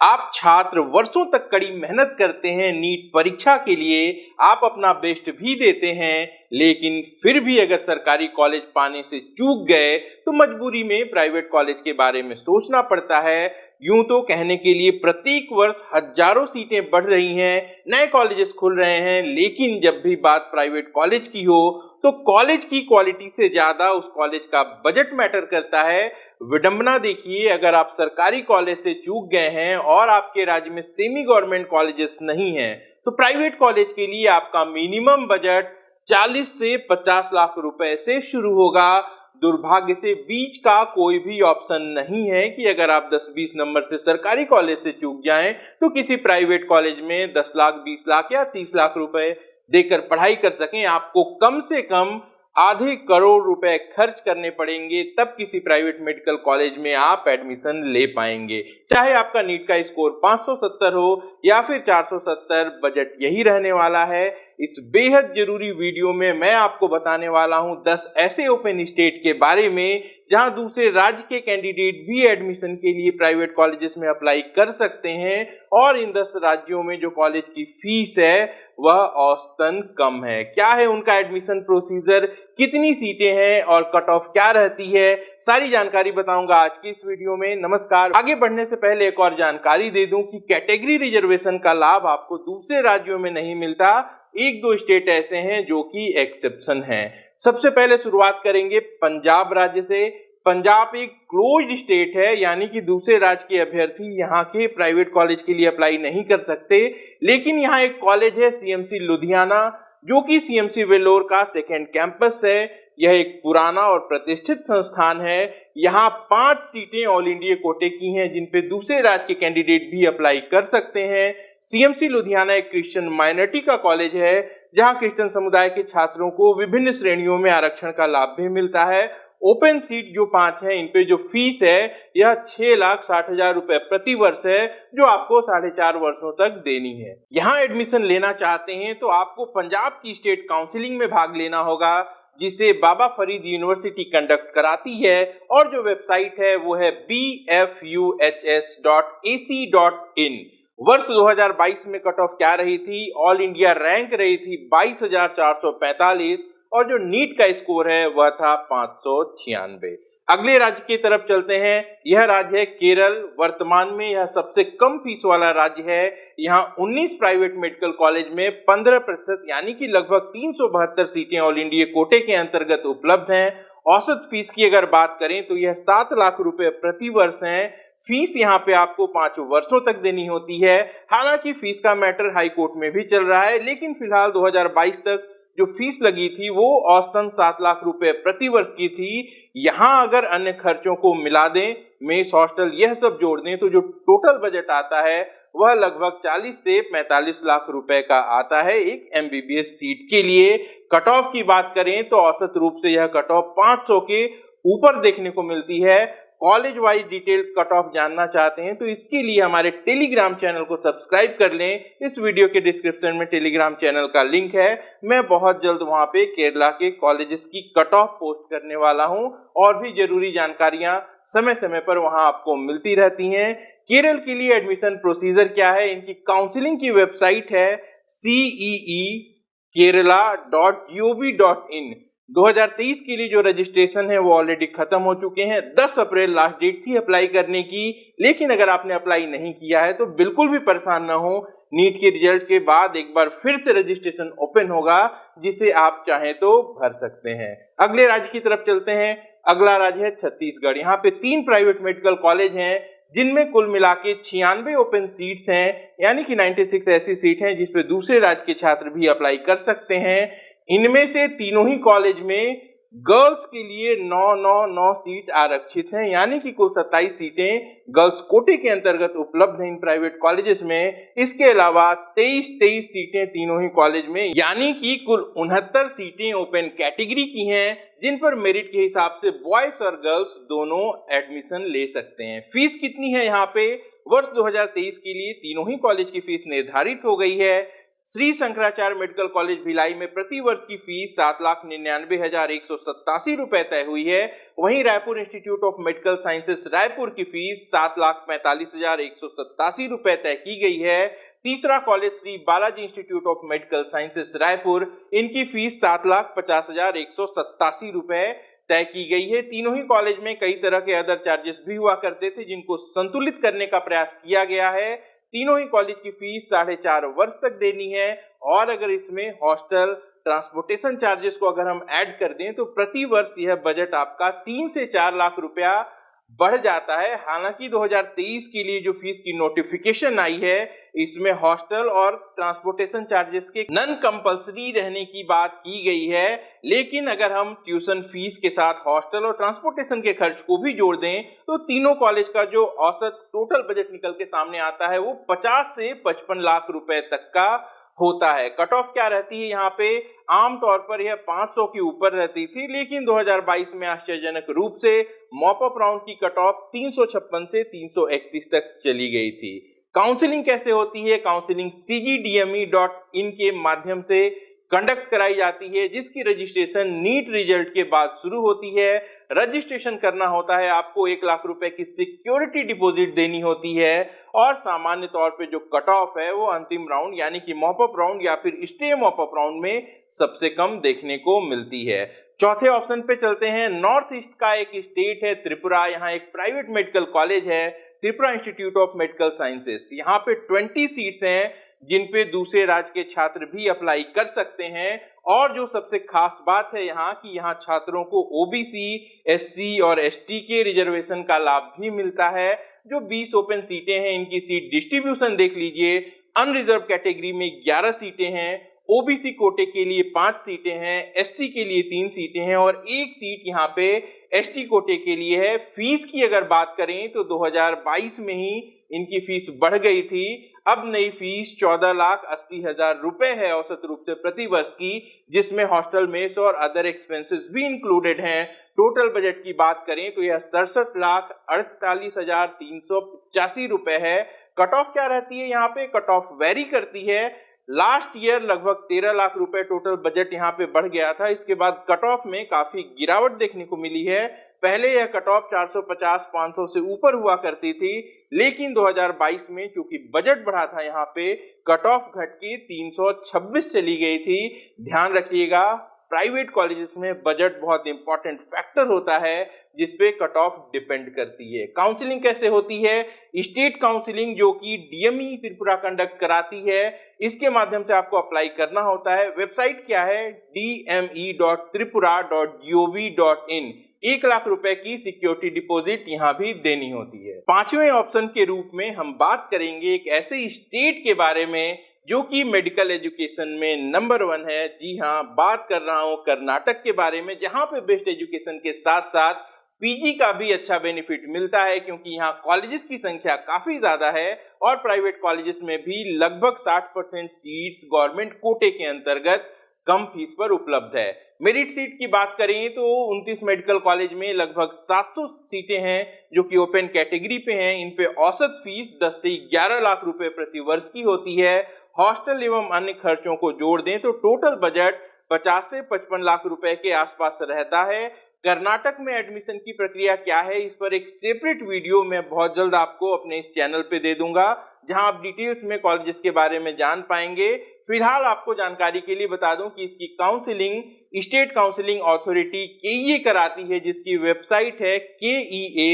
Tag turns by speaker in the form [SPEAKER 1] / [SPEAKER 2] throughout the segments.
[SPEAKER 1] आप छात्र वर्षों तक कड़ी मेहनत करते हैं, नीट परीक्षा के लिए आप अपना बेस्ट भी देते हैं, लेकिन फिर भी अगर सरकारी कॉलेज पाने से चूक गए तो मजबूरी में प्राइवेट कॉलेज के बारे में सोचना पड़ता है। यूँ तो कहने के लिए प्रत्येक वर्ष हज़ारों सीटें बढ़ रही हैं, नए कॉलेजेस खुल रहे हैं, लेकिन जब भी बात प्राइवेट कॉलेज की हो तो कॉलेज की क्वालिटी से ज़्यादा उस कॉलेज का बजट मैटर करता है। विडंबना देखिए, अगर आप सरकारी कॉलेज से चूक गए हैं और आपके राज्य में सेमी गवर्नमेंट कॉलेजेस नहीं हैं तो प्राइवेट कॉलेज के लिए आपका मिनिमम बजट 40 से 50 लाख रुपए से शुरू होगा। दुर्भाग्य से बीच का कोई भी ऑप्शन नहीं है कि अगर आप 10-20 नंबर से सरकारी कॉलेज से चूक जाएँ तो किसी प्राइवेट कॉलेज में 10 लाख 20 लाख या 30 लाख रुपए देकर पढ़ाई कर सकें। आपको कम से कम आधे करोड़ रुपए खर्च करने पड़ेंगे, तब किसी प्राइवेट मेडिकल कॉलेज में आप एडमिशन ले पाएँगे। चाहे आपका नीट का स्कोर 570 हो या फिर 470 बजट यही रहने वाला है। इस बेहद ज़रूरी वीडियो में मैं आपको बताने वाला हूँ 10 ऐसे ओपन स्टेट के बारे में, जहाँ दूसरे राज्य के कैंडिडेट भी एडमिशन के लिए प्राइवेट कॉलेजेस में अप्लाई कर सकते हैं और इन 10 राज्यों में जो कॉलेज की फ़ीस है, वह औसतन कम है। क्या है उनका एडमिशन प्रोसीजर? कितनी सीटें हैं और कट ऑफ़ क्या रहती है? सारी जानकारी बताऊँगा आज की इस वीडियो में। नमस्कार। आगे बढ़ने से पहले एक और जानकारी दे दूँ कि कैटेगरी रिजर्वेशन का लाभ आपको दूसरे राज्यों में नहीं मिलता एक दो स्टेट ऐसे हैं जो कि एक्सेप्शन हैं। सबसे पहले शुरुआत करेंगे पंजाब राज्य से। पंजाब एक क्लोज स्टेट है, यानी कि दूसरे राज्य के अभ्यर्थी यहाँ के प्राइवेट कॉलेज के लिए अप्लाई नहीं कर सकते। लेकिन यहाँ एक कॉलेज है सीएमसी लुधियाना जो कि सीएमसी वेलोर का सेकेंड कैंपस है, यह एक पुराना और प्रतिष्ठित संस्थान है। यहाँ पाँच सीटें ऑल इंडिया कोटे की हैं, जिन पे दूसरे राज्य के कैंडिडेट भी अप्लाई कर सकते हैं। सीएमसी लुधियाना एक क्रिश्चियन माइनॉरिटी का कॉलेज है, जहाँ क्रिश्चियन समुदाय के छात्रों को विभिन्न श्रेणियों में आरक्षण का लाभ भी मिलता है। ओपन सीट जो पाँच है इनपे जो फ़ीस है यह छह लाख साठ हज़ार रुपए प्रति वर्ष है जो आपको साढ़े चार वर्षो तक देनी है। यहाँ एडमिशन लेना चाहते हैं तो आपको पंजाब की स्टेट काउंसिलिंग में भाग लेना होगा जिसे बाबा फरीद यूनिवर्सिटी कंडक्ट कराती है और जो वेबसाइट है वो है B F U H S dot A C dot in वर्ष 2022 में कट ऑफ़ क्या रही थी? ऑल इंडिया रैंक रही थी 22,445 और जो नीट का स्कोर है, वह था पाँच अगले राज्य की तरफ़ चलते हैं। यह राज्य है केरल। वर्तमान में यह सबसे कम फ़ीस वाला राज्य है। यहाँ 19 प्राइवेट मेडिकल कॉलेज में 15 प्रतिशत, यानी कि लगभग तीन सौ बहत्तर सीटें ऑल इंडिया कोटे के अंतर्गत उपलब्ध हैं। औसत फ़ीस की अगर बात करें तो यह सात लाख रुपए प्रति वर्ष है। फ़ीस यहाँ पे आपको पाँच वर्षों तक देनी होती है। हालाँकि फ़ीस का मैटर हाई कोर्ट में भी चल रहा है, लेकिन फ़िलहाल 2022 तक जो फ़ीस लगी थी वो औसतन सात लाख रुपए प्रति वर्ष की थी। यहाँ अगर अन्य खर्चों को मिला दें मेस हॉस्टल यह सब जोड़ दें तो जो टोटल बजट आता है, वह लगभग 40 से 45 लाख रुपए का आता है एक एमबीबीएस सीट के लिए। कट ऑफ़ की बात करें तो औसत रूप से यह कट ऑफ़ 500 के ऊपर देखने को मिलती है। College wise detail cut off जानना चाहते हैं तो इसके लिए हमारे टेलीग्राम चैनल को सब्सक्राइब कर लें। इस वीडियो के डिस्क्रिप्शन में टेलीग्राम चैनल का लिंक है। मैं बहुत जल्द वहाँ पे केरला के कॉलेजेस की कट ऑफ़ पोस्ट करने वाला हूँ और भी ज़रूरी जानकारियाँ समय समय पर वहाँ आपको मिलती रहती हैं। केरल के लिए एडमिशन प्रोसीजर क्या है? इनकी काउंसिलिंग की वेबसाइट है CE Kerala dot G O V dot in 2023 के लिए जो रजिस्ट्रेशन है, वो ऑलरेडी खत्म हो चुके हैं। 10 अप्रैल लास्ट डेट थी अप्लाई करने की, लेकिन अगर आपने अप्लाई नहीं किया है तो बिल्कुल भी परेशान ना हो। नीट के रिज़ल्ट के बाद एक बार फिर से रजिस्ट्रेशन ओपन होगा, जिसे आप चाहें तो भर सकते हैं। अगले राज्य की तरफ़ चलते हैं। अगला राज्य है छत्तीसगढ़। यहाँ पे तीन प्राइवेट मेडिकल कॉलेज हैं, जिनमें कुल मिला के छियानवे ओपन सीट्स हैं। यानी कि 96 ऐसी सीट हैं जिसपे दूसरे राज्य के छात्र भी अप्लाई कर सकते हैं। इनमें से तीनों ही कॉलेज में गर्ल्स के लिए नौ नौ नौ सीट आरक्षित हैं। यानी कि कुल 27 सीटें गर्ल्स कोटे के अंतर्गत उपलब्ध हैं इन प्राइवेट कॉलेजेस में। इसके अलावा 23 23 सीटें तीनों ही कॉलेज में। यानी कि कुल उनहत्तर सीटें ओपन कैटेगरी की हैं, जिन पर मेरिट के हिसाब से बॉयज़ और गर्ल्स दोनों एडमिशन ले सकते हैं। फ़ीस कितनी है यहाँ पे? वर्ष 2023 के लिए तीनों ही कॉलेज की फ़ीस निर्धारित हो गई है। श्री शंकराचार्य मेडिकल कॉलेज भिलाई में प्रति वर्ष की फ़ीस सात लाख निन्यानवे हज़ार एक सौ सत्तासी रुपए तय हुई है। वहीं Raipur institute of medical sciences Raipur की फ़ीस सात लाख पैंतालीस हज़ार एक सौ सत्तासी रुपए तय की गई है। तीसरा college Shri Balaji institute of medical sciences Raipur, इनकी फ़ीस सात लाख पचास हज़ार एक सौ सत्तासी रुपए तय की गई है। तीनों ही कॉलेज में कई तरह के अदर चार्जेस भी हुआ करते थे, जिनको संतुलित करने का प्रयास किया गया है। तीनों ही कॉलेज की फ़ीस साढ़े चार वर्ष तक देनी है और अगर इसमें हॉस्टल ट्रांसपोर्टेशन चार्जेस को अगर हम ऐड कर दें तो प्रति वर्ष यह बजट आपका तीन से चार लाख रुपया बढ़ जाता है। हालाँकि 2023 के लिए जो फ़ीस की नोटिफिकेशन आई है, इसमें हॉस्टल और ट्रांसपोर्टेशन चार्जेस के नन कंपलसरी रहने की बात की गई है। लेकिन अगर हम ट्यूशन फ़ीस के साथ हॉस्टल और ट्रांसपोर्टेशन के खर्च को भी जोड़ दें तो तीनों कॉलेज का जो औसत टोटल बजट निकल के सामने आता है, वो 50 से 55 लाख रुपए तक का होता है। कट ऑफ़ क्या रहती है? यहाँ पे आमतौर पर यह 500 के ऊपर रहती थी, लेकिन 2022 में आश्चर्यजनक रूप से मॉपअप राउंड की कट ऑफ़ तीन सौ छप्पन से 331 तक चली गई थी। काउंसलिंग कैसे होती है? काउंसलिंग इन के माध्यम से कंडक्ट कराई जाती है, जिसकी रजिस्ट्रेशन नीट रिज़ल्ट के बाद शुरू होती है। रजिस्ट्रेशन करना होता है, आपको एक लाख रुपए की सिक्योरिटी डिपॉजिट देनी होती है और सामान्य तौर पे जो कट ऑफ़ है, वो अंतिम राउंड यानी कि मॉपअप राउंड या फिर स्टे मॉपअप राउंड में सबसे कम देखने को मिलती है। चौथे ऑप्शन पे चलते हैं। नॉर्थ ईस्ट का एक स्टेट है, त्रिपुरा। यहाँ एक प्राइवेट मेडिकल कॉलेज है, Tripura institute of medical sciences यहाँ पे 20 सीट्स हैं। जिन पे दूसरे राज्य के छात्र भी अप्लाई कर सकते हैं। और जो सबसे खास बात है यहाँ कि यहाँ छात्रों को ओबीसी एससी और एसटी के रिजर्वेशन का लाभ भी मिलता है। जो 20 ओपन सीटें हैं, इनकी सीट डिस्ट्रीब्यूशन देख लीजिए। अनरिजर्व कैटेगरी में 11 सीटें हैं। ओबीसी कोटे के लिए पाँच सीटें हैं एससी के लिए तीन सीटें हैं और एक सीट यहाँ पे एसटी कोटे के लिए है। फ़ीस की अगर बात करें तो 2022 में ही इनकी फ़ीस बढ़ गई थी। अब नई फ़ीस चौदह लाख अस्सी हज़ार रुपए है औसत रूप से प्रति वर्ष की, जिसमें हॉस्टल मेस और अदर एक्सपेंसेस भी इंक्लूडेड हैं। टोटल बजट की बात करें तो यह सड़सठ लाख अड़तालीस हज़ार तीन सौ पचासी रुपए है। कट ऑफ़ क्या रहती है यहाँ पे? कट ऑफ़ वेरी करती है। लास्ट ईयर लगभग तेरह लाख रुपए टोटल बजट यहाँ पे बढ़ गया था। इसके बाद कट ऑफ़ में काफ़ी गिरावट देखने को मिली है। पहले यह कट ऑफ़ 450 500 से ऊपर हुआ करती थी, लेकिन 2022 में चूँकि बजट बढ़ा था यहाँ पे कट ऑफ़ घट के 326 चली गई थी। ध्यान रखिएगा प्राइवेट कॉलेजेस में बजट बहुत इंपॉर्टेंट फैक्टर होता है जिसपे कट ऑफ़ डिपेंड करती है। काउंसलिंग कैसे होती है? स्टेट काउंसलिंग जो कि डीएमई त्रिपुरा कंडक्ट कराती है, इसके माध्यम से आपको अप्लाई करना होता है। वेबसाइट क्या है? D M E dot Tripura dot G O V dot in एक लाख रुपए की सिक्योरिटी डिपॉजिट यहाँ भी देनी होती है। पाँचवें ऑप्शन के रूप में हम बात करेंगे एक ऐसे स्टेट के बारे में जो कि मेडिकल एजुकेशन में नंबर वन है। जी हाँ बात कर रहा हूँ कर्नाटक के बारे में, जहाँ पे बेस्ट एजुकेशन के साथ साथ पीजी का भी अच्छा बेनिफिट मिलता है, क्योंकि यहाँ कॉलेजेस की संख्या काफ़ी ज़्यादा है और प्राइवेट कॉलेजेस में भी लगभग 60 परसेंट सीट्स गवर्नमेंट कोटे के अंतर्गत कम फ़ीस पर उपलब्ध है। मेरिट सीट की बात करें तो 29 मेडिकल कॉलेज में लगभग 700 सीटें हैं, जो कि ओपन कैटेगरी पे हैं। इन पे औसत फ़ीस 10 से 11 लाख रुपए प्रति वर्ष की होती है हॉस्टल एवं अन्य खर्चों को जोड़ दें तो टोटल बजट 50 से 55 लाख रुपए के आसपास रहता है। कर्नाटक में एडमिशन की प्रक्रिया क्या है, इस पर एक सेपरेट वीडियो मैं बहुत जल्द आपको अपने इस चैनल पे दे दूँगा, जहाँ आप डिटेल्स में कॉलेजेस के बारे में जान पाएँगे। फ़िलहाल आपको जानकारी के लिए बता दूँ कि इसकी काउंसिलिंग स्टेट काउंसिलिंग अथॉरिटी के कराती है, जिसकी वेबसाइट है के E A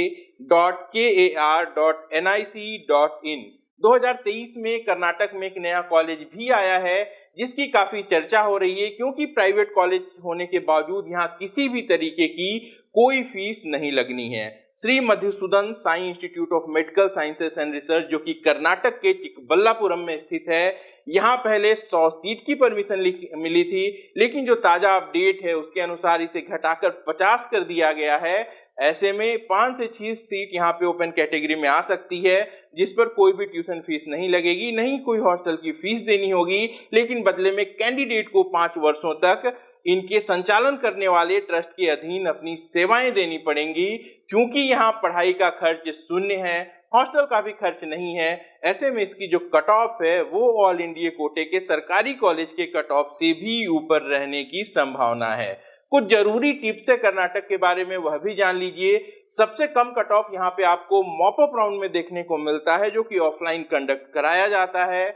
[SPEAKER 1] dot K A R dot N I C dot in 2023 में कर्नाटक में एक नया कॉलेज भी आया है, जिसकी काफ़ी चर्चा हो रही है, क्योंकि प्राइवेट कॉलेज होने के बावजूद यहाँ किसी भी तरीके की कोई फ़ीस नहीं लगनी है। Shri Madhusudan Sai institute of medical sciences and research, जो कि कर्नाटक के चिकबल्लापुरम में स्थित है, यहाँ पहले 100 सीट की परमिशन मिली थी, लेकिन जो ताज़ा अपडेट है, उसके अनुसार इसे घटाकर 50 कर दिया गया है। ऐसे में पाँच से छह सीट यहाँ पे ओपन कैटेगरी में आ सकती है, जिस पर कोई भी ट्यूशन फ़ीस नहीं लगेगी, नहीं कोई हॉस्टल की फ़ीस देनी होगी, लेकिन बदले में कैंडिडेट को पाँच वर्षों तक इनके संचालन करने वाले ट्रस्ट के अधीन अपनी सेवाएँ देनी पड़ेंगी। क्योंकि यहाँ पढ़ाई का खर्च शून्य है, हॉस्टल का भी खर्च नहीं है, ऐसे में इसकी जो कट ऑफ़ है, वो ऑल इंडिया कोटे के सरकारी कॉलेज के कट ऑफ़ से भी ऊपर रहने की संभावना है। कुछ ज़रूरी टिप्स है कर्नाटक के बारे में, वह भी जान लीजिए। सबसे कम कट ऑफ़ यहाँ पे आपको मॉपअप राउंड में देखने को मिलता है, जो कि ऑफलाइन कंडक्ट कराया जाता है।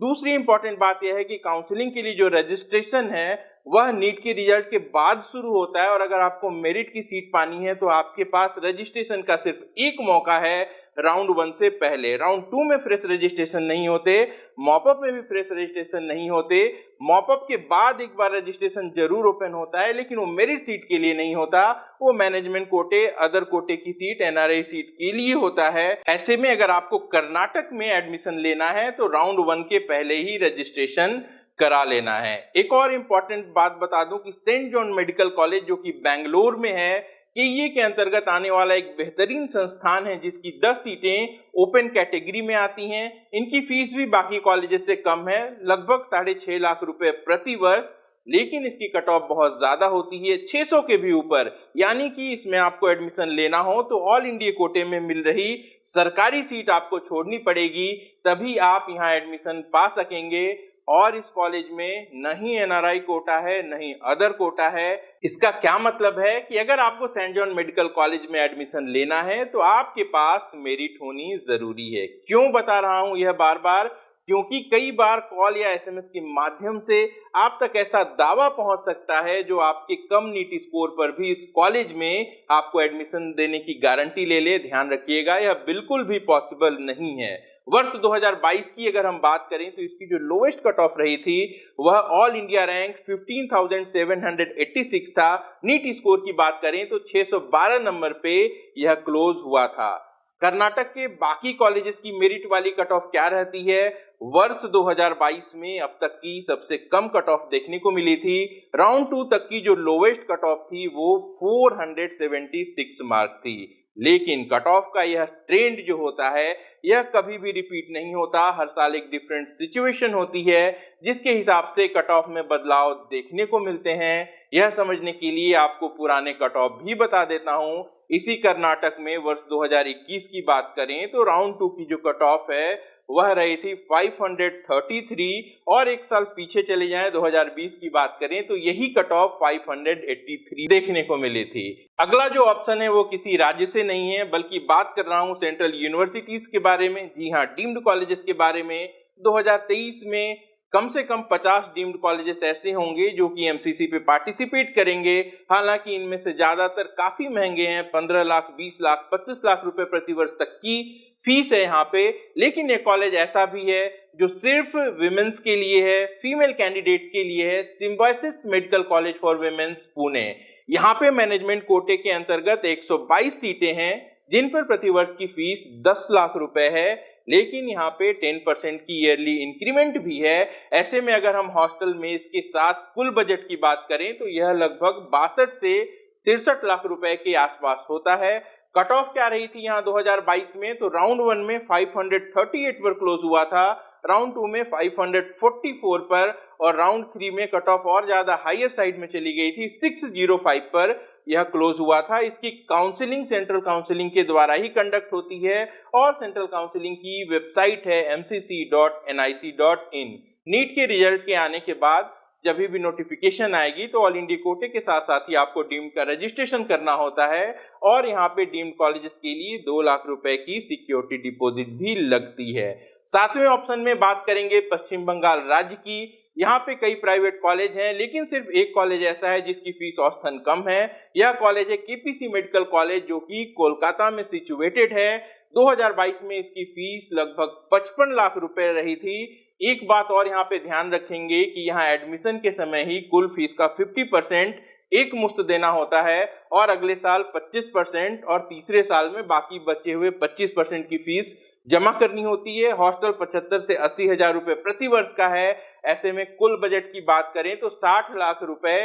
[SPEAKER 1] दूसरी इंपॉर्टेंट बात यह है कि काउंसलिंग के लिए जो रजिस्ट्रेशन है, वह नीट के रिज़ल्ट के बाद शुरू होता है। और अगर आपको मेरिट की सीट पानी है तो आपके पास रजिस्ट्रेशन का सिर्फ़ एक मौका है राउंड वन से पहले। राउंड टू में फ्रेश रजिस्ट्रेशन नहीं होते, मॉपअप में भी फ्रेश रजिस्ट्रेशन नहीं होते। मॉपअप के बाद एक बार रजिस्ट्रेशन ज़रूर ओपन होता है, लेकिन वो मेरिट सीट के लिए नहीं होता। वो मैनेजमेंट कोटे, अदर कोटे की सीट, एनआरआई सीट के लिए होता है। ऐसे में अगर आपको कर्नाटक में एडमिशन लेना है तो राउंड वन के पहले ही रजिस्ट्रेशन करा लेना है। एक और इंपॉर्टेंट बात बता दूँ कि सेंट जॉन मेडिकल कॉलेज, जो कि बेंगलोर में है के के अंतर्गत आने वाला एक बेहतरीन संस्थान है, जिसकी 10 सीटें ओपन कैटेगरी में आती हैं। इनकी फ़ीस भी बाकी कॉलेजेस से कम है, लगभग साढ़े छह लाख रुपए प्रति वर्ष, लेकिन इसकी कट ऑफ़ बहुत ज़्यादा होती है 600 के भी ऊपर। यानी कि इसमें आपको एडमिशन लेना हो तो ऑल इंडिया कोटे में मिल रही सरकारी सीट आपको छोड़नी पड़ेगी, तभी आप यहाँ एडमिशन पा सकेंगे। और इस कॉलेज में नहीं एनआरआई कोटा है नहीं अदर कोटा है। इसका क्या मतलब है कि अगर आपको सेंट जॉन मेडिकल कॉलेज में एडमिशन लेना है तो आपके पास मेरिट होनी ज़रूरी है। क्यों बता रहा हूँ यह बार बार क्योंकि कई बार कॉल या एसएमएस के माध्यम से आप तक ऐसा दावा पहुँच सकता है जो आपके कम नीट स्कोर पर भी इस कॉलेज में आपको एडमिशन देने की गारंटी ले ले। ध्यान रखिएगा, यह बिल्कुल भी पॉसिबल नहीं है। वर्ष 2022 की अगर हम बात करें तो इसकी जो लोएस्ट कट ऑफ़ रही थी वह ऑल इंडिया रैंक 15,786 था। नीट स्कोर की बात करें तो 612 नंबर पे यह क्लोज हुआ था। कर्नाटक के बाकी कॉलेजेस की मेरिट वाली कट ऑफ़ क्या रहती है? वर्ष 2022 में अब तक की सबसे कम कट ऑफ़ देखने को मिली थी। राउंड टू तक की जो लोवेस्ट कट ऑफ़ थी वो 476 मार्क थी। लेकिन कट ऑफ़ का यह ट्रेंड जो होता है, यह कभी भी रिपीट नहीं होता। हर साल एक डिफरेंट सिचुएशन होती है, जिसके हिसाब से कट ऑफ़ में बदलाव देखने को मिलते हैं। यह समझने के लिए आपको पुराने कट ऑफ़ भी बता देता हूँ। इसी कर्नाटक में वर्ष 2021 की बात करें तो राउंड टू की जो कट ऑफ़ है वह रही थी 533 और एक साल पीछे चले जाएँ 2020 की बात करें तो यही कट ऑफ़ 583 देखने को मिली थी। अगला जो ऑप्शन है, वो किसी राज्य से नहीं है, बल्कि बात कर रहा हूँ सेंट्रल यूनिवर्सिटीज के बारे में। जी हाँ डीम्ड कॉलेजेस के बारे में। 2023 में कम से कम 50 डीम्ड कॉलेजेस ऐसे होंगे, जो कि एमसीसी पे पार्टिसिपेट करेंगे। हालाँकि इनमें से ज़्यादातर काफ़ी महँगे हैं 15 लाख 20 लाख 25 लाख रुपए प्रति वर्ष तक की। फ़ीस है यहाँ पे, लेकिन ये कॉलेज ऐसा भी है जो सिर्फ़ विमेंस के लिए है फीमेल कैंडिडेट्स के लिए है Symbiosis medical college for women's Pune यहाँ पे मैनेजमेंट कोटे के अंतर्गत 122 सीटें हैं, जिन पर प्रतिवर्ष की फ़ीस 10 लाख रुपए है, लेकिन यहाँ पे 10 परसेंट की ईयरली इंक्रीमेंट भी है। ऐसे में अगर हम हॉस्टल में इसके साथ कुल बजट की बात करें तो यह लगभग बासठ से तिरसठ लाख रुपए के आसपास होता है। कट ऑफ़ क्या रही थी यहाँ 2022 में? तो राउंड वन में 538 पर क्लोज हुआ था, राउंड टू में 544 पर, और राउंड थ्री में कट ऑफ़ और ज़्यादा हायर साइड में चली गई थी 605 पर यह क्लोज हुआ था। इसकी काउंसलिंग, सेंट्रल काउंसलिंग के द्वारा ही कंडक्ट होती है, और सेंट्रल काउंसलिंग की वेबसाइट है mcc.nic.in नीट के रिज़ल्ट के आने के बाद जब भी नोटिफिकेशन आएगी तो ऑल इंडिया कोटे के साथ साथ ही आपको डीम का रजिस्ट्रेशन करना होता है। और यहाँ पे डीम कॉलेजेस के लिए दो लाख रुपए की सिक्योरिटी डिपॉजिट भी लगती है। सातवें ऑप्शन में बात करेंगे पश्चिम बंगाल राज्य की। यहाँ पे कई प्राइवेट कॉलेज हैं, लेकिन सिर्फ़ एक कॉलेज ऐसा है जिसकी फ़ीस औसतन कम है। यह कॉलेज है केपीसी मेडिकल कॉलेज जो कि कोलकाता में सिचुएटेड है। 2022 में इसकी फ़ीस लगभग 55 लाख रुपए रही थी। एक बात और यहाँ पे ध्यान रखेंगे कि यहाँ एडमिशन के समय ही कुल फ़ीस का 50 परसेंट एक मुफ़्त देना होता है और अगले साल 25 परसेंट और तीसरे साल में बाकी बचे हुए 25 परसेंट की फ़ीस जमा करनी होती है। हॉस्टल 75 से अस्सी हज़ार रुपए प्रति वर्ष का है। ऐसे में कुल बजट की बात करें तो 60 लाख रुपए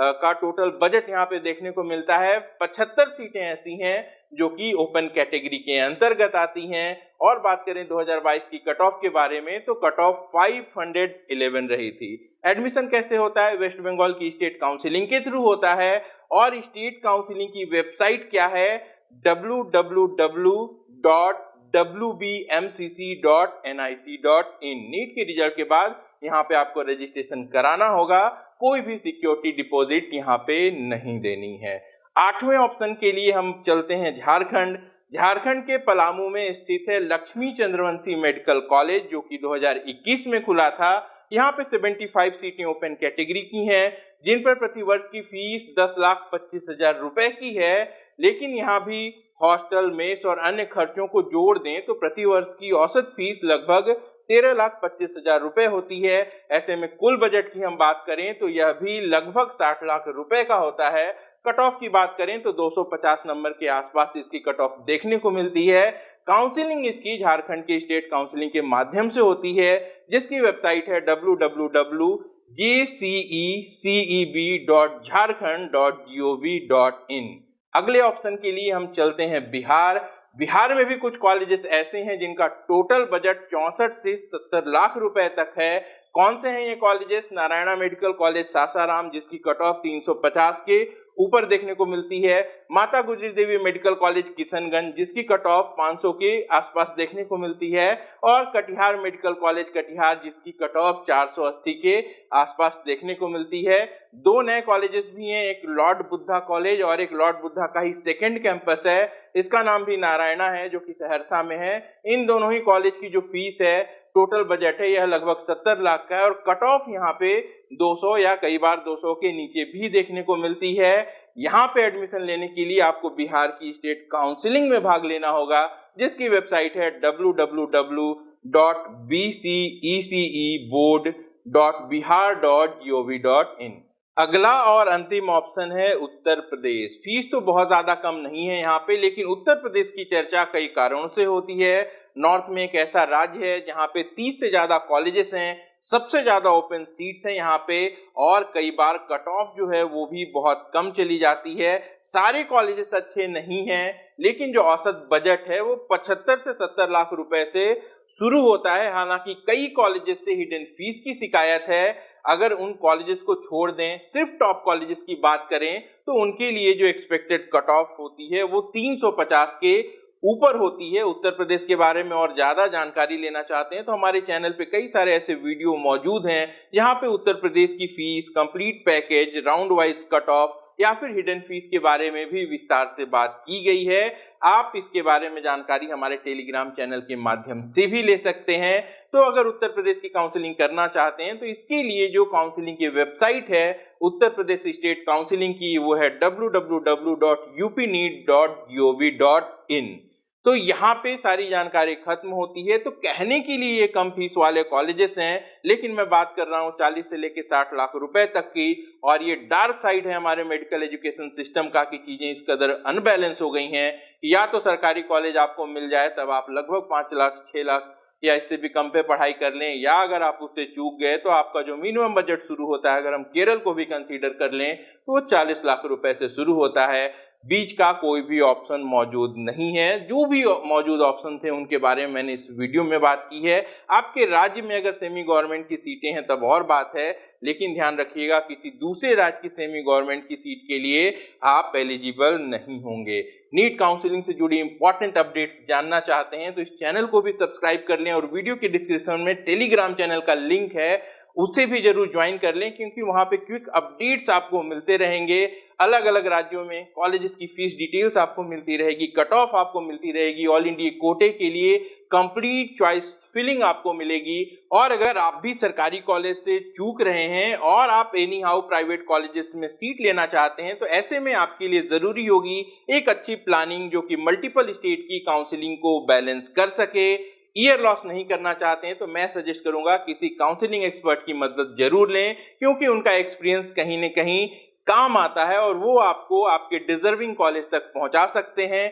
[SPEAKER 1] का टोटल बजट यहाँ पे देखने को मिलता है। 75 सीटें ऐसी हैं जो कि ओपन कैटेगरी के अंतर्गत आती हैं। और बात करें 2022 की कट ऑफ़ के बारे में तो कट ऑफ़ 511 रही थी। एडमिशन कैसे होता है? वेस्ट बंगाल की स्टेट काउंसिलिंग के थ्रू होता है। और स्टेट काउंसिलिंग की वेबसाइट क्या है? www.wbmcc.nic.in नीट के रिज़ल्ट के बाद यहाँ पे आपको रजिस्ट्रेशन कराना होगा। कोई भी सिक्योरिटी डिपॉजिट यहाँ पे नहीं देनी है। आठवें ऑप्शन के लिए हम चलते हैं झारखंड। झारखंड के पलामू में स्थित है लक्ष्मी चंद्रवंशी मेडिकल कॉलेज, जो कि 2021 में खुला था। यहाँ पे 75 सीटें ओपन कैटेगरी की हैं, जिन पर प्रति वर्ष की फ़ीस 10 लाख पच्चीस हज़ार रुपए की है। लेकिन यहाँ भी हॉस्टल, मेस और अन्य खर्चों को जोड़ दें तो प्रति वर्ष की औसत फ़ीस लगभग तेरह लाख पच्चीस हज़ार रुपए होती है। ऐसे में कुल बजट की हम बात करें तो यह भी लगभग साठ लाख रुपए का होता है। कट ऑफ़ की बात करें तो 250 नंबर के आसपास इसकी कट ऑफ़ देखने को मिलती है। काउंसलिंग इसकी झारखंड की स्टेट काउंसलिंग के माध्यम से होती है, जिसकी वेबसाइट है www.jceceb.jharkhand.gov.in अगले ऑप्शन के लिए हम चलते हैं बिहार बिहार में भी कुछ कॉलेजेस ऐसे हैं जिनका टोटल बजट चौसठ से सत्तर लाख रुपए तक है। कौन से हैं ये colleges Narayana medical college, Sasaram, जिसकी कट ऑफ़ 350 के। ऊपर देखने को मिलती है। माता गुजरी देवी मेडिकल कॉलेज किशनगंज, जिसकी कट ऑफ़ 500 के आसपास देखने को मिलती है। और कटिहार मेडिकल कॉलेज, कटिहार, जिसकी कट ऑफ़ 480 के आसपास देखने को मिलती है। दो नए कॉलेजेस भी हैं, एक लॉर्ड बुद्धा कॉलेज और एक लॉर्ड बुद्धा का ही सेकेंड कैंपस है। इसका नाम भी नारायणा है, जो कि सहरसा में है। इन दोनों ही कॉलेज की जो फ़ीस है टोटल बजट है, यह लगभग 70 लाख का है और कट ऑफ़ यहाँ पे 200 या कई बार 200 के नीचे भी देखने को मिलती है। यहाँ पे एडमिशन लेने के लिए आपको बिहार की स्टेट काउंसिलिंग में भाग लेना होगा, जिसकी वेबसाइट है www.bceceboard.bihar.gov.in अगला और अंतिम ऑप्शन है उत्तर प्रदेश। फ़ीस तो बहुत ज़्यादा कम नहीं है यहाँ पे, लेकिन उत्तर प्रदेश की चर्चा कई कारणों से होती है। नॉर्थ में एक ऐसा राज्य है जहाँ पे 30 से ज़्यादा कॉलेजेस हैं, सबसे ज़्यादा ओपन सीट्स हैं यहाँ पे, और कई बार कट ऑफ़ जो है वो भी बहुत कम चली जाती है। सारे कॉलेजेस अच्छे नहीं हैं, लेकिन जो औसत बजट है वो 75 से 70 लाख रुपए से शुरू होता है। हालाँकि कई कॉलेजेस से हिडन फ़ीस की शिकायत है। अगर उन कॉलेजेस को छोड़ दें, सिर्फ़ टॉप कॉलेजेस की बात करें तो उनके लिए जो एक्सपेक्टेड कट ऑफ़ होती है, वो 350 के ऊपर होती है, उत्तर प्रदेश के बारे में और ज़्यादा जानकारी लेना चाहते हैं तो हमारे चैनल पे कई सारे ऐसे वीडियो मौजूद हैं, जहाँ पे उत्तर प्रदेश की fees complete package round wise cut off या फिर हिडन फ़ीस के बारे में भी विस्तार से बात की गई है। आप इसके बारे में जानकारी हमारे टेलीग्राम चैनल के माध्यम से भी ले सकते हैं। तो अगर उत्तर प्रदेश की काउंसलिंग करना चाहते हैं तो इसके लिए जो काउंसलिंग की वेबसाइट है, उत्तर प्रदेश स्टेट काउंसिलिंग की, वो है www.upneed.gov.in तो यहाँ पे सारी जानकारी खत्म होती है। तो कहने के लिए ये कम फ़ीस वाले कॉलेजेस हैं, लेकिन मैं बात कर रहा हूँ 40 से लेके 60 लाख रुपए तक की, और ये डार्क साइड है हमारे मेडिकल एजुकेशन सिस्टम का कि चीज़ें इस कदर अनबैलेंस हो गई हैं। या तो सरकारी कॉलेज आपको मिल जाए, तब आप लगभग पाँच लाख, छह लाख, या इससे भी कम पे पढ़ाई कर लें, या अगर आप उससे चूक गए तो आपका जो मिनिमम बजट शुरू होता है, अगर हम केरल को भी कंसीडर कर लें तो वो चालीस लाख रुपए से शुरू होता है। बीच का कोई भी ऑप्शन मौजूद नहीं है। जो भी मौजूद ऑप्शन थे, उनके बारे में मैंने इस वीडियो में बात की है। आपके राज्य में अगर सेमी गवर्नमेंट की सीटें हैं, तब और बात है। लेकिन ध्यान रखिएगा, किसी दूसरे राज्य की सेमी गवर्नमेंट की सीट के लिए आप एलिजिबल नहीं होंगे। नीट काउंसलिंग से जुड़ी इंपॉर्टेंट अपडेट्स जानना चाहते हैं तो इस चैनल को भी सब्सक्राइब कर लें और वीडियो के डिस्क्रिप्शन में टेलीग्राम चैनल का लिंक है। उसे भी ज़रूर ज्वाइन कर लें, क्योंकि वहाँ पे क्विक अपडेट्स आपको मिलते रहेंगे। अलग अलग राज्यों में कॉलेजेस की फ़ीस डिटेल्स आपको मिलती रहेगी कट ऑफ़ आपको मिलती रहेगी। ऑल इंडिया कोटे के लिए कंप्लीट चॉइस फिलिंग आपको मिलेगी। और अगर आप भी सरकारी कॉलेज से चूक रहे हैं और आप एनी हाउ प्राइवेट कॉलेजेस में सीट लेना चाहते हैं तो ऐसे में आपके लिए ज़रूरी होगी एक अच्छी प्लानिंग जो कि मल्टीपल स्टेट की काउंसिलिंग को बैलेंस कर सके। ईयर लॉस नहीं करना चाहते हैं तो मैं सजेस्ट करूँगा किसी काउंसलिंग एक्सपर्ट की मदद ज़रूर लें, क्योंकि उनका एक्सपीरियंस कहीं ना कहीं काम आता है और वो आपको आपके डिजर्विंग कॉलेज तक पहुँचा सकते हैं।